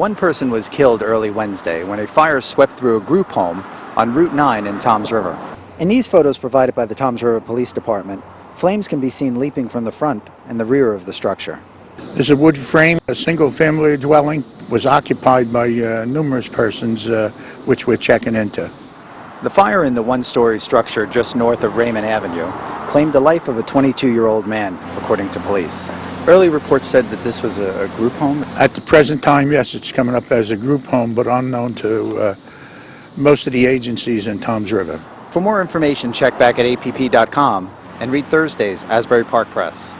One person was killed early Wednesday when a fire swept through a group home on Route 9 in Toms River. In these photos provided by the Toms River Police Department, flames can be seen leaping from the front and the rear of the structure. There's a wood frame, a single-family dwelling, was occupied by uh, numerous persons, uh, which we're checking into. The fire in the one-story structure just north of Raymond Avenue claimed the life of a 22-year-old man, according to police. Early reports said that this was a, a, group home. At the present time, yes, it's coming up as a group home, but unknown to uh, most of the agencies in Toms River. For more information, check back at app.com and read Thursday's Asbury Park Press.